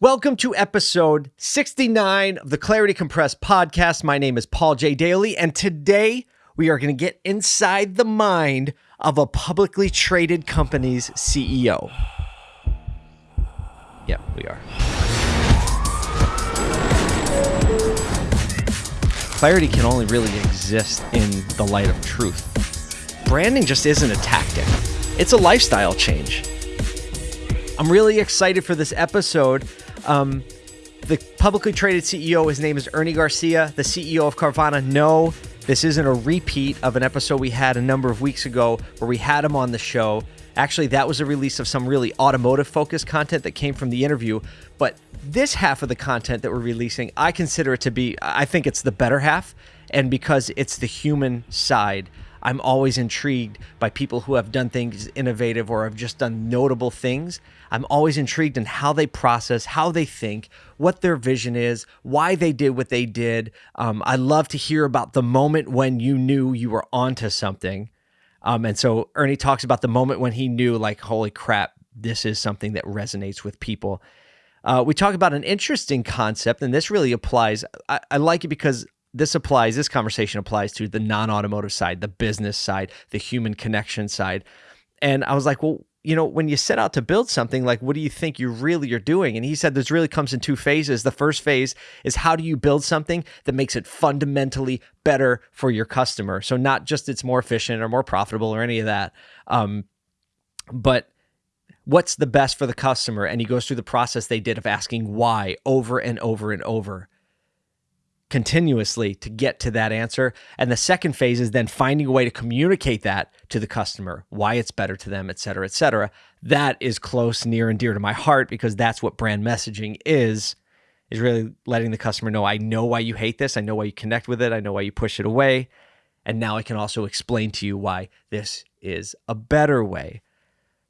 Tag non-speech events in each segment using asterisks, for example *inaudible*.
Welcome to episode 69 of the Clarity Compressed podcast. My name is Paul J. Daly, and today we are going to get inside the mind of a publicly traded company's CEO. Yeah, we are. Clarity can only really exist in the light of truth. Branding just isn't a tactic, it's a lifestyle change. I'm really excited for this episode um, the publicly traded CEO, his name is Ernie Garcia, the CEO of Carvana. No, this isn't a repeat of an episode we had a number of weeks ago where we had him on the show. Actually, that was a release of some really automotive focused content that came from the interview. But this half of the content that we're releasing, I consider it to be, I think it's the better half. And because it's the human side I'm always intrigued by people who have done things innovative or have just done notable things. I'm always intrigued in how they process, how they think, what their vision is, why they did what they did. Um, I love to hear about the moment when you knew you were onto something. Um, and so Ernie talks about the moment when he knew, like, holy crap, this is something that resonates with people. Uh, we talk about an interesting concept, and this really applies. I, I like it because this applies, this conversation applies to the non automotive side, the business side, the human connection side. And I was like, well, you know, when you set out to build something, like what do you think you really are doing? And he said this really comes in two phases. The first phase is how do you build something that makes it fundamentally better for your customer? So not just it's more efficient or more profitable or any of that, um, but what's the best for the customer? And he goes through the process they did of asking why over and over and over continuously to get to that answer. And the second phase is then finding a way to communicate that to the customer, why it's better to them, et cetera, et cetera. That is close, near, and dear to my heart because that's what brand messaging is, is really letting the customer know, I know why you hate this. I know why you connect with it. I know why you push it away. And now I can also explain to you why this is a better way.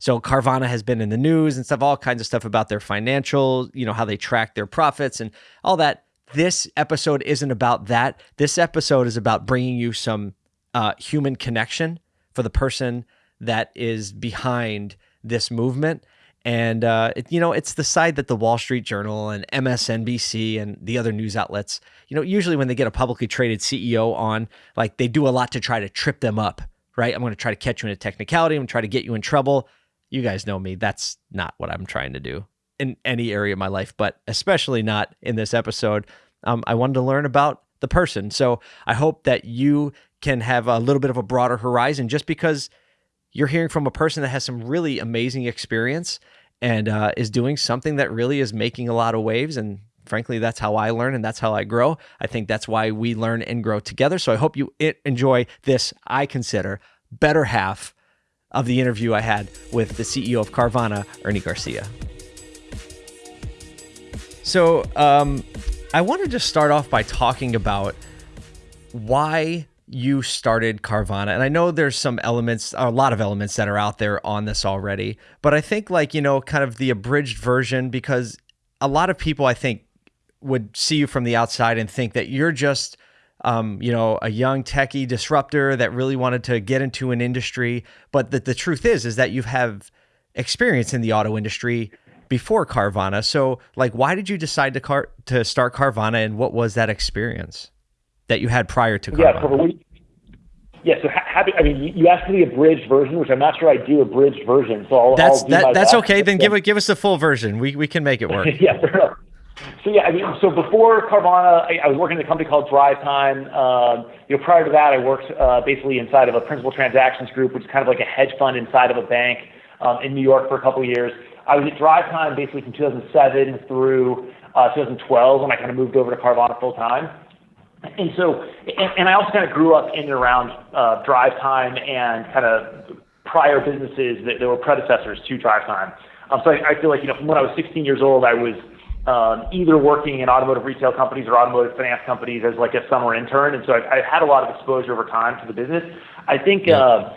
So Carvana has been in the news and stuff, all kinds of stuff about their financial, you know, how they track their profits and all that this episode isn't about that. This episode is about bringing you some uh, human connection for the person that is behind this movement. And, uh, it, you know, it's the side that the Wall Street Journal and MSNBC and the other news outlets, you know, usually when they get a publicly traded CEO on, like they do a lot to try to trip them up, right? I'm going to try to catch you in a technicality. I'm going to try to get you in trouble. You guys know me. That's not what I'm trying to do in any area of my life, but especially not in this episode. Um, I wanted to learn about the person. So I hope that you can have a little bit of a broader horizon just because you're hearing from a person that has some really amazing experience and uh, is doing something that really is making a lot of waves. And frankly, that's how I learn and that's how I grow. I think that's why we learn and grow together. So I hope you enjoy this, I consider, better half of the interview I had with the CEO of Carvana, Ernie Garcia. So, um, I want to just start off by talking about why you started Carvana. And I know there's some elements, a lot of elements that are out there on this already, but I think like, you know, kind of the abridged version because a lot of people I think would see you from the outside and think that you're just um, you know, a young techie disruptor that really wanted to get into an industry, but the, the truth is is that you have experience in the auto industry before Carvana. So, like, why did you decide to car to start Carvana, and what was that experience that you had prior to Carvana? Yeah, so we, yeah. So happy. I mean, you asked for the abridged version, which I'm not sure I do abridged version. So I'll, that's I'll that, that's okay. Then give it give us the full version. We we can make it work. *laughs* yeah. So yeah, I mean, so before Carvana, I, I was working at a company called DriveTime. Um, you know, prior to that, I worked uh, basically inside of a principal transactions group, which is kind of like a hedge fund inside of a bank um, in New York for a couple of years. I was at DriveTime basically from 2007 through uh, 2012 when I kind of moved over to Carvana full time. And so, and, and I also kind of grew up in and around uh, DriveTime and kind of prior businesses that, that were predecessors to DriveTime. Um, so I, I feel like, you know, from when I was 16 years old, I was um, either working in automotive retail companies or automotive finance companies as like a summer intern. And so I've, I've had a lot of exposure over time to the business. I think, uh,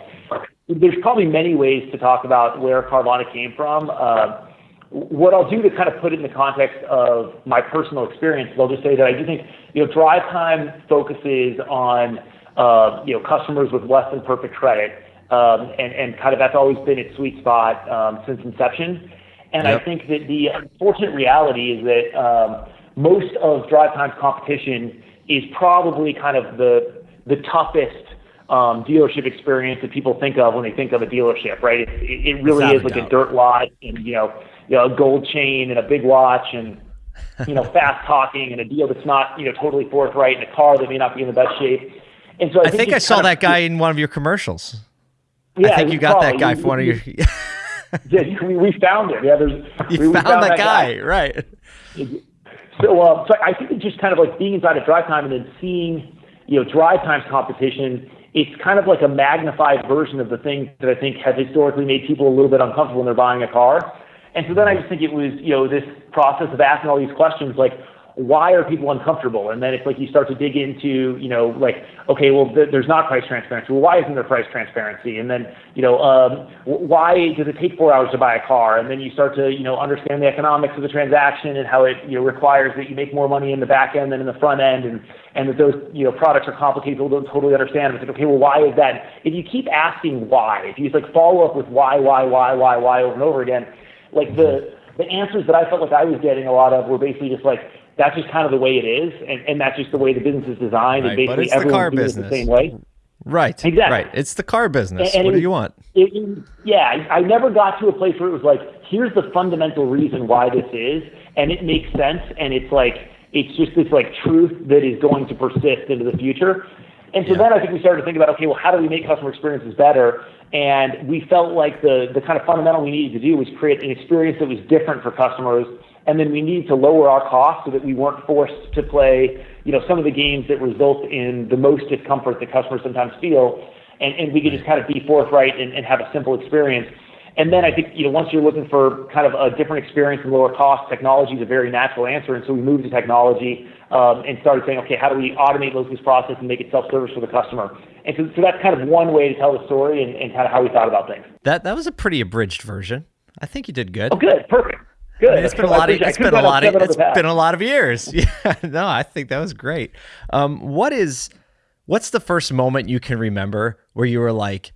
there's probably many ways to talk about where Carvana came from. Uh, what I'll do to kind of put it in the context of my personal experience, I'll just say that I do think you know DriveTime focuses on uh, you know customers with less than perfect credit, um, and and kind of that's always been its sweet spot um, since inception. And Yep. I think that the unfortunate reality is that um, most of DriveTime's competition is probably kind of the the toughest um, dealership experience that people think of when they think of a dealership, right? It, it, it really Without is a like doubt. a dirt lot and you know, you know, a gold chain and a big watch and you know, *laughs* fast talking and a deal that's not you know totally forthright and a car that may not be in the best shape. And so I, I think I saw that of- guy in one of your commercials. Yeah, I think you got that probably. guy We- for one of your. *laughs* Yeah, we, we found him. Yeah, there's *laughs* You we, we found, that guy, right? So, uh, so I think it's just kind of like being inside of DriveTime and then seeing, you know, DriveTime's competition. It's kind of like a magnified version of the things that I think have historically made people a little bit uncomfortable when they're buying a car. And so then I just think it was, you know, this process of asking all these questions like, why are people uncomfortable? And then it's like you start to dig into, you know, like, okay, well, th- there's not price transparency. Well, why isn't there price transparency? And then, you know, um, why does it take four hours to buy a car? And then you start to, you know, understand the economics of the transaction and how it, you know, requires that you make more money in the back end than in the front end, and and that those, you know, products are complicated. People don't totally understand. It's like, okay, well, why is that? If you keep asking why, if you just like follow up with why, why, why, why, why over and over again, like the the answers that I felt like I was getting a lot of were basically just like that's just kind of the way it is, and, and that's just the way the business is designed, Right, and but basically it's the everyone's doing business. it the same way. Right. Exactly. Right. It's the car business. And what it do you want? It- yeah, I I never got to a place where it was like, here's the fundamental reason why this is, and it makes sense, and it's like, it's just this like truth that is going to persist into the future. And so Yeah. then I think we started to think about, okay, well, how do we make customer experiences better? And we felt like the the kind of fundamental we needed to do was create an experience that was different for customers, and then we needed to lower our costs so that we weren't forced to play, you know, some of the games that result in the most discomfort that customers sometimes feel and, and we could just kind of be forthright and, and have a simple experience. And then I think, you know, once you're looking for kind of a different experience and lower cost, technology is a very natural answer. And so we moved to technology um, and started saying, okay, how do we automate those this process and make it self-service for the customer? And so, so that's kind of one way to tell the story and, and kind of how we thought about things. That that was a pretty abridged version. I think you did good. Oh, good, perfect, good. I mean, it's been a *laughs* lot of appreciate- I been a lot of it's been a lot of years. *laughs* Yeah. No, I think that was great. Um, what is what's the first moment you can remember where you were like,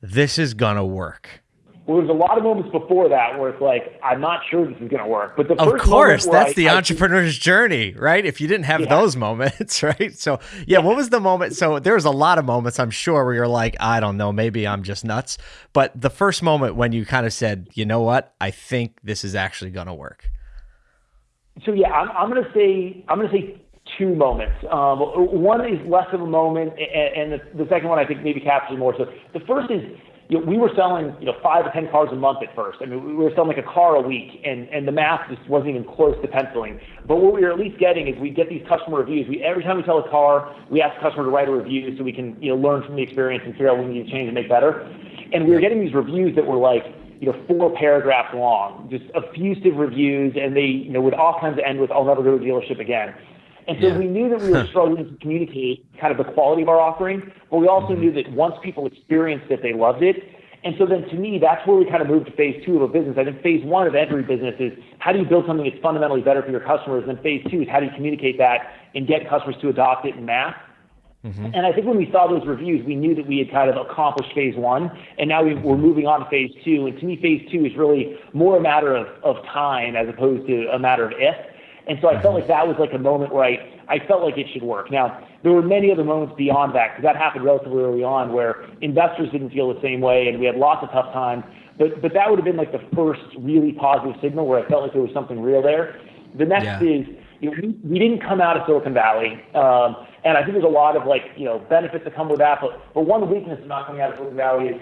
this is gonna work? Well, there's a lot of moments before that where it's like, I'm not sure this is going to work. But the Of first course, that's I- the I- entrepreneur's journey, right? If you didn't have Yeah. those moments, *laughs* right? So, yeah, what was the moment? So, there was a lot of moments, I'm sure, where you're like, I don't know, maybe I'm just nuts. But the first moment when you kind of said, you know what, I think this is actually going to work. So yeah, I'm, I'm going to say I'm going to say two moments. Um, one is less of a moment, and, and the, the second one I think maybe captures more. So the first is you know, we were selling you know five or ten cars a month at first. I mean, we were selling like a car a week, and and the math just wasn't even close to penciling. But what we were at least getting is we get these customer reviews. We every time we sell a car, we ask the customer to write a review so we can you know learn from the experience and figure out what we need to change and make better. And we were getting these reviews that were like you know, four paragraphs long, just effusive reviews, and they, you know, would oftentimes end with, I'll never go to a dealership again. And so Yeah. we knew that we were *laughs* struggling to communicate kind of the quality of our offering, but we also mm-hmm. knew that once people experienced it, they loved it. And so then to me, that's where we kind of moved to phase two of a business. I think phase one of every business is how do you build something that's fundamentally better for your customers? And then phase two is how do you communicate that and get customers to adopt it in mass? Mm-hmm. And I think when we saw those reviews, we knew that we had kind of accomplished phase one, and now we, we're moving on to phase two. And to me, phase two is really more a matter of, of time as opposed to a matter of if. And so I felt like that was like a moment where I, I felt like it should work. Now, there were many other moments beyond that because that happened relatively early on where investors didn't feel the same way and we had lots of tough times. But, but that would have been like the first really positive signal where I felt like there was something real there. The next Yeah. is you know, we, we didn't come out of Silicon Valley, um, and I think there's a lot of like you know benefits that come with that. But but one weakness of not coming out of Silicon Valley is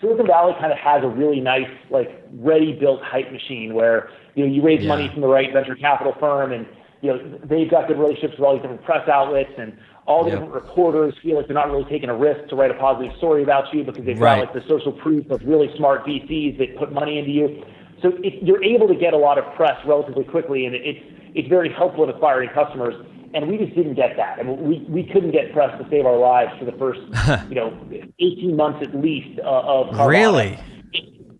Silicon Valley kind of has a really nice like ready-built hype machine where you know you raise Yeah. money from the right venture capital firm, and you know they've got good relationships with all these different press outlets and. All the Yep. different reporters feel like they're not really taking a risk to write a positive story about you because they've Right. got like the social proof of really smart VCs that put money into you. So it, you're able to get a lot of press relatively quickly, and it's it's very helpful in acquiring customers. And we just didn't get that. I mean, we, we couldn't get press to save our lives for the first, *laughs* you know, 18 months at least uh, of Carvana. Really?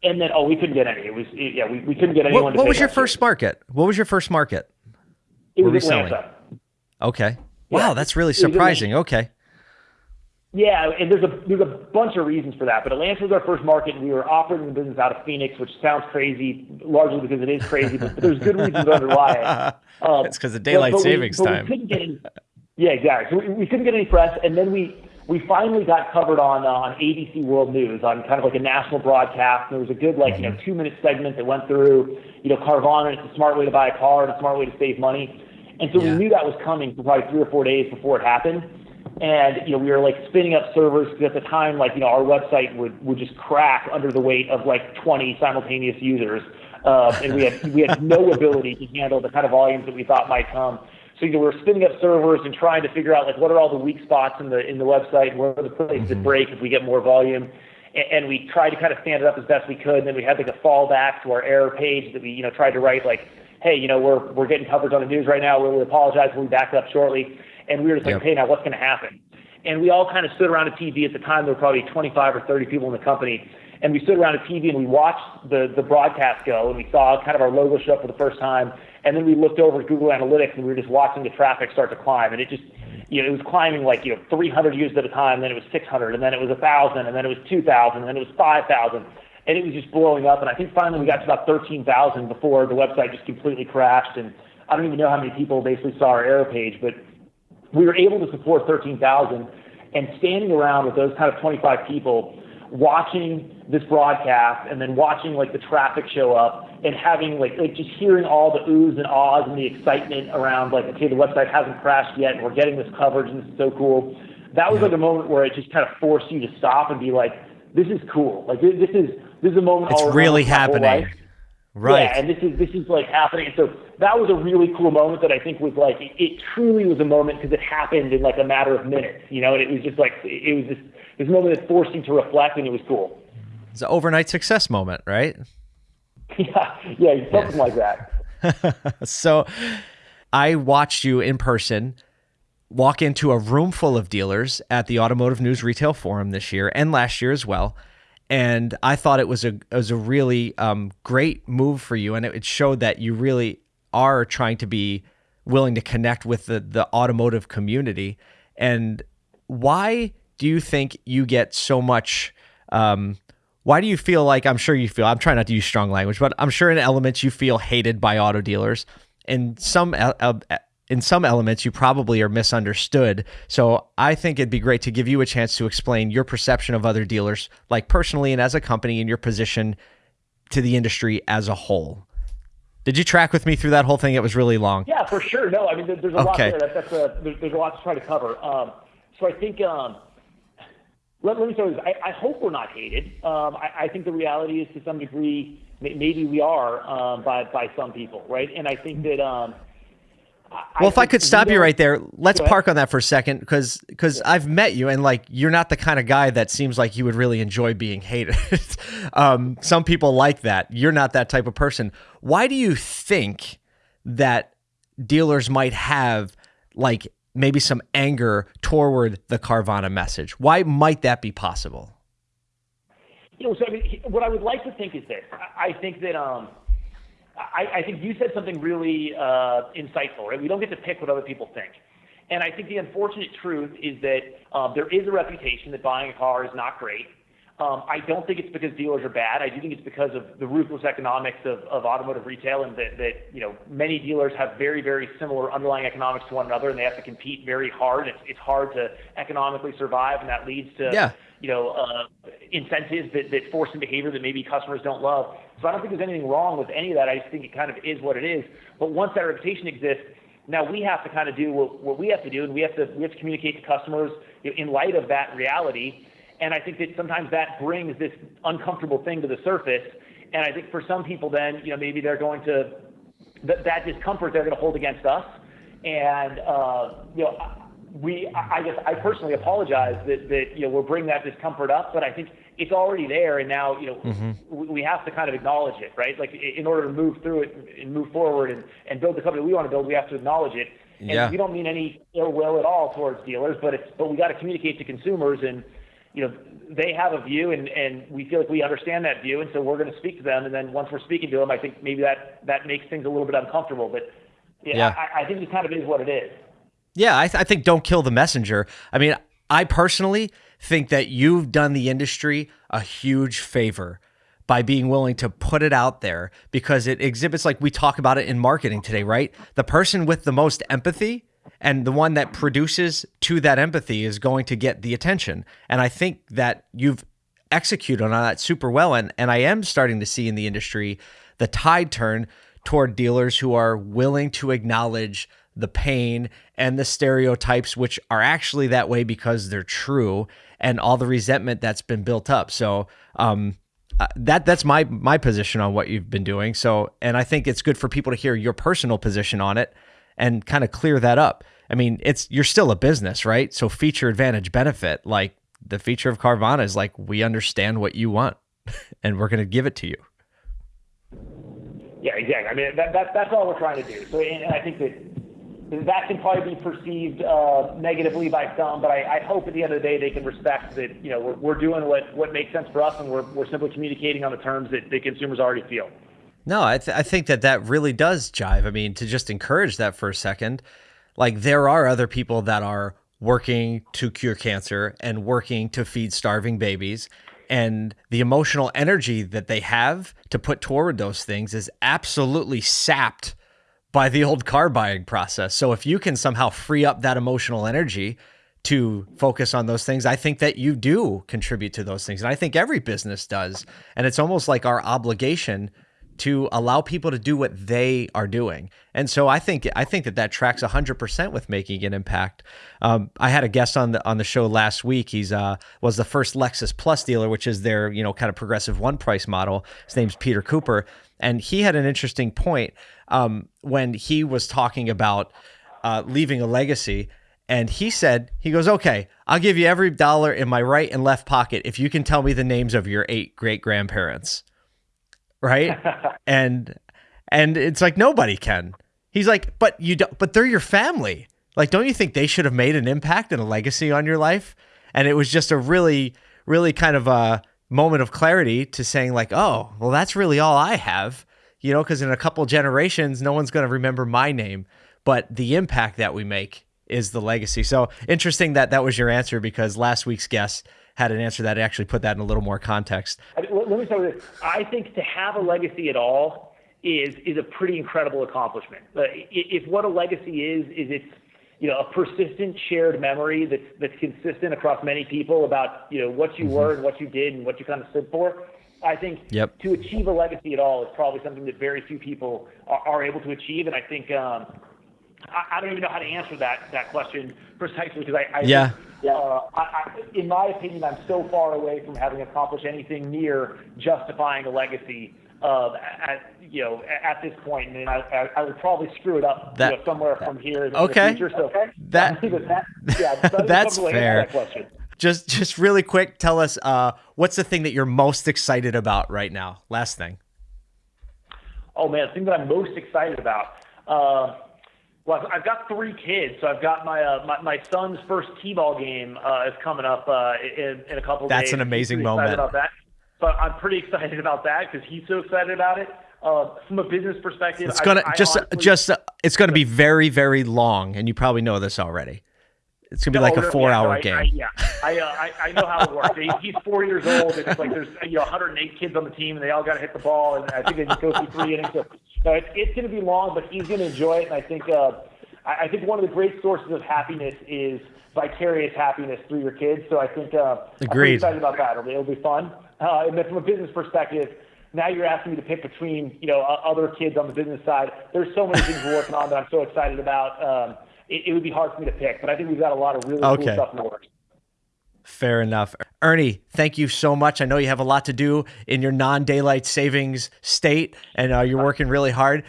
And then, oh, we couldn't get any. It was, it, yeah, we, we couldn't get anyone What, to what was your first market? What was your first market? It were was we selling? Atlanta. Okay. Yeah, Wow, that's really it was in surprising. Okay. Yeah, and there's a there's a bunch of reasons for that. But Atlanta was our first market, and we were operating the business out of Phoenix, which sounds crazy, largely because it is crazy. But, but there's good reasons underlie it. *laughs* Um, it's because of daylight but, but savings we, time. Any, yeah, exactly. So we, we couldn't get any press, and then we we finally got covered on uh, on ABC World News on kind of like a national broadcast. And there was a good like you know mm-hmm. two minute segment that went through you know Carvana. It's a smart way to buy a car and a smart way to save money. And so yeah. we knew that was coming for probably three or four days before it happened and you know we were like spinning up servers because at the time like you know our website would would just crack under the weight of like 20 simultaneous users uh, and we had we had no ability to handle the kind of volumes that we thought might come. So you know we were spinning up servers and trying to figure out like what are all the weak spots in the in the website where are the places mm-hmm. that break if we get more volume. And, and we tried to kind of stand it up as best we could and then we had like a fallback to our error page that we you know tried to write like hey you know we're we're getting coverage on the news right now. We apologize. We'll be back up shortly and we were just like, yep. hey, now what's going to happen? And we all kind of stood around a TV. At the time, there were probably 25 or 30 people in the company. And we stood around a TV and we watched the, the broadcast go and we saw kind of our logo show up for the first time. And then we looked over at Google Analytics and we were just watching the traffic start to climb. And it just, you know, it was climbing like, you know, 300 users at a time. Then it was 600 and then it was 1,000 and then it was 2,000 and then it was 5,000. And it was just blowing up. And I think finally we got to about 13,000 before the website just completely crashed. And I don't even know how many people basically saw our error page, but we were able to support 13,000 and standing around with those kind of 25 people watching this broadcast and then watching like the traffic show up and having like like just hearing all the oohs and ahs and the excitement around like okay the website hasn't crashed yet and we're getting this coverage and this is so cool. That was like a moment where it just kind of forced you to stop and be like this is cool. Like this is this is a moment it's really happening Right. Yeah, and this is this is like happening. So that was a really cool moment that I think was like it, it truly was a moment because it happened in like a matter of minutes, you know. And it was just like it was just this moment that forced you to reflect, and it was cool. It's an overnight success moment, right? *laughs* yeah, yeah, something yeah. like that. *laughs* so, I watched you in person walk into a room full of dealers at the Automotive News Retail Forum this year and last year as well and I thought it was a it was a really um, great move for you, and it, it, showed that you really are trying to be willing to connect with the the automotive community. And why do you think you get so much? Um, why do you feel like I'm sure you feel? I'm trying not to use strong language, but I'm sure in elements you feel hated by auto dealers. In some uh, in some elements you probably are misunderstood. So I think it'd be great to give you a chance to explain your perception of other dealers, like personally and as a company, and your position to the industry as a whole. Did you track with me through that whole thing? It was really long. Yeah, for sure. No, I mean, there's a okay. lot there. that's a, there's, there's, a lot to try to cover. Um, so I think um, let, let, me start with this. I, I, hope we're not hated. Um, I, I, think the reality is to some degree, maybe we are um, by by some people, right? And I think that well, if I could stop you right there, let's park on that for a second because because yeah. I've met you and like you're not the kind of guy that seems like you would really enjoy being hated. *laughs* um, some people like that. You're not that type of person. Why do you think that dealers might have like maybe some anger toward the Carvana message? Why might that be possible? You know, so I mean, what I would like to think is this. I think that um, I, I think you said something really uh, insightful, right? We don't get to pick what other people think. And I think the unfortunate truth is that um, there is a reputation that buying a car is not great. Um, I don't think it's because dealers are bad. I do think it's because of the ruthless economics of, of automotive retail, and that, that you know many dealers have very very similar underlying economics to one another, and they have to compete very hard. It's, it's hard to economically survive, and that leads to yeah. you know uh, incentives that, that force some behavior that maybe customers don't love. So I don't think there's anything wrong with any of that. I just think it kind of is what it is. But once that reputation exists, now we have to kind of do what, what we have to do, and we have to we have to communicate to customers in light of that reality and I think that sometimes that brings this uncomfortable thing to the surface. And I think for some people, then, you know, maybe they're going to, that, that discomfort they're going to hold against us. And, uh, you know, we, I guess I personally apologize that, that, you know, we're bringing that discomfort up, but I think it's already there. And now, you know, mm-hmm. we have to kind of acknowledge it, right? Like in order to move through it and move forward and, and build the company we want to build, we have to acknowledge it. And yeah. we don't mean any ill will at all towards dealers, but it's, but we got to communicate to consumers and, you know, they have a view and, and we feel like we understand that view. And so we're going to speak to them. And then once we're speaking to them, I think maybe that, that makes things a little bit uncomfortable, but yeah, yeah. I, I, think it kind of is what it is. Yeah. I, th- I think don't kill the messenger. I mean, I personally think that you've done the industry a huge favor by being willing to put it out there because it exhibits like we talk about it in marketing today, right? The person with the most empathy and the one that produces to that empathy is going to get the attention. And I think that you've executed on that super well and and I am starting to see in the industry the tide turn toward dealers who are willing to acknowledge the pain and the stereotypes which are actually that way because they're true and all the resentment that's been built up. So um uh, that that's my my position on what you've been doing. So, and I think it's good for people to hear your personal position on it and kind of clear that up. I mean, it's you're still a business, right? So, feature advantage benefit, like the feature of Carvana is like we understand what you want, *laughs* and we're going to give it to you. Yeah, exactly. I mean, that, that that's all we're trying to do. So, and I think that that can probably be perceived uh, negatively by some, but I, I, hope at the end of the day they can respect that you know we're, we're doing what, what makes sense for us, and we're, we're simply communicating on the terms that the consumers already feel. No, I, th- I think that that really does jive. I mean, to just encourage that for a second, like there are other people that are working to cure cancer and working to feed starving babies. And the emotional energy that they have to put toward those things is absolutely sapped by the old car buying process. So if you can somehow free up that emotional energy to focus on those things, I think that you do contribute to those things. And I think every business does. And it's almost like our obligation to allow people to do what they are doing. And so I think I think that that tracks 100% with making an impact. Um, I had a guest on the on the show last week. He's uh, was the first Lexus Plus dealer, which is their you know kind of progressive one price model. His name's Peter Cooper, and he had an interesting point um, when he was talking about uh, leaving a legacy. And he said, he goes, okay, I'll give you every dollar in my right and left pocket if you can tell me the names of your eight great grandparents. Right. *laughs* and, and it's like, nobody can. He's like, but you don't, but they're your family. Like, don't you think they should have made an impact and a legacy on your life? And it was just a really, really kind of a moment of clarity to saying, like, oh, well, that's really all I have you know, because in a couple generations, no one's going to remember my name, but the impact that we make is the legacy. So interesting that that was your answer because last week's guest had an answer that actually put that in a little more context. Let me start with this. I think to have a legacy at all is is a pretty incredible accomplishment. Uh, if what a legacy is is it's you know a persistent shared memory that's that's consistent across many people about you know what you mm-hmm. were and what you did and what you kind of stood for. I think yep. to achieve a legacy at all is probably something that very few people are, are able to achieve. And I think um, I, I, don't even know how to answer that that question precisely because I, I yeah. Think, uh, I, in my opinion, I'm so far away from having accomplished anything near justifying a legacy uh, at you know at this point, and I, I, I would probably screw it up that, you know, somewhere from here in okay. the future. So that, *laughs* that, *laughs* yeah, that's fair. That just just really quick, tell us uh, what's the thing that you're most excited about right now? Last thing. Oh man, the thing that I'm most excited about. Uh, well, I've got three kids, so I've got my uh, my, my son's first t-ball game uh, is coming up uh, in, in a couple That's days. That's an amazing moment. About that. So I'm pretty excited about that because he's so excited about it. Uh, from a business perspective, it's gonna I, just I honestly, just uh, it's gonna be very very long, and you probably know this already. It's gonna be like a four-hour yeah, game. I, yeah, I, uh, I, I know how it works. he's four years old, and it's like there's you know 108 kids on the team, and they all got to hit the ball, and I think they just go through three innings. So, it's, it's going to be long, but he's going to enjoy it, and I think uh, I, I think one of the great sources of happiness is vicarious happiness through your kids. So I think uh, Agreed. I'm excited about that. It'll, be, it'll be fun. Uh, and then from a business perspective, now you're asking me to pick between you know other kids on the business side. There's so many things we're working on that I'm so excited about. Um, it, it, would be hard for me to pick. But I think we've got a lot of really okay. cool stuff in the works. Fair enough. Ernie, thank you so much. I know you have a lot to do in your non daylight savings state and uh, you're working really hard.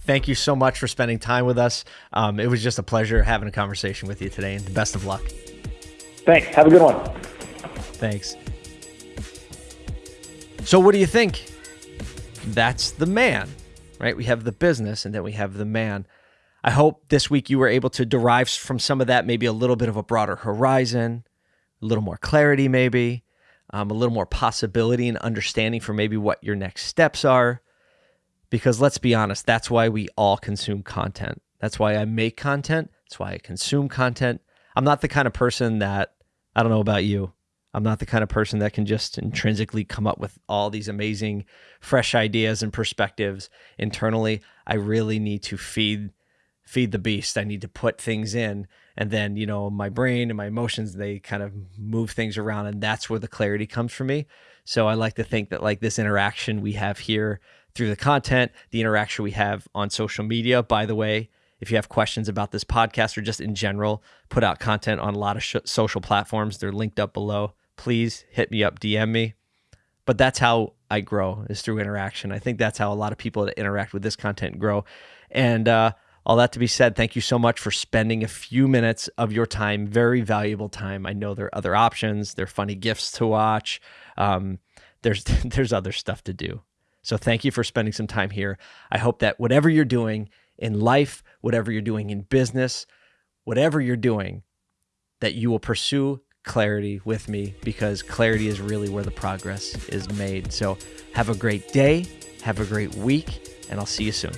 Thank you so much for spending time with us. Um, it was just a pleasure having a conversation with you today and the best of luck. Thanks. Have a good one. Thanks. So, what do you think? That's the man, right? We have the business and then we have the man. I hope this week you were able to derive from some of that maybe a little bit of a broader horizon, a little more clarity, maybe, um, a little more possibility and understanding for maybe what your next steps are. Because let's be honest, that's why we all consume content. That's why I make content. That's why I consume content. I'm not the kind of person that, I don't know about you, I'm not the kind of person that can just intrinsically come up with all these amazing, fresh ideas and perspectives internally. I really need to feed feed the beast. I need to put things in and then, you know, my brain and my emotions they kind of move things around and that's where the clarity comes for me. So I like to think that like this interaction we have here through the content, the interaction we have on social media, by the way, if you have questions about this podcast or just in general, put out content on a lot of sh- social platforms. They're linked up below. Please hit me up, DM me. But that's how I grow is through interaction. I think that's how a lot of people that interact with this content grow. And uh, all that to be said, thank you so much for spending a few minutes of your time, very valuable time. I know there are other options. There are funny gifts to watch. Um, there's *laughs* there's other stuff to do. So thank you for spending some time here. I hope that whatever you're doing in life, whatever you're doing in business, whatever you're doing, that you will pursue clarity with me because clarity is really where the progress is made. So have a great day, have a great week, and I'll see you soon.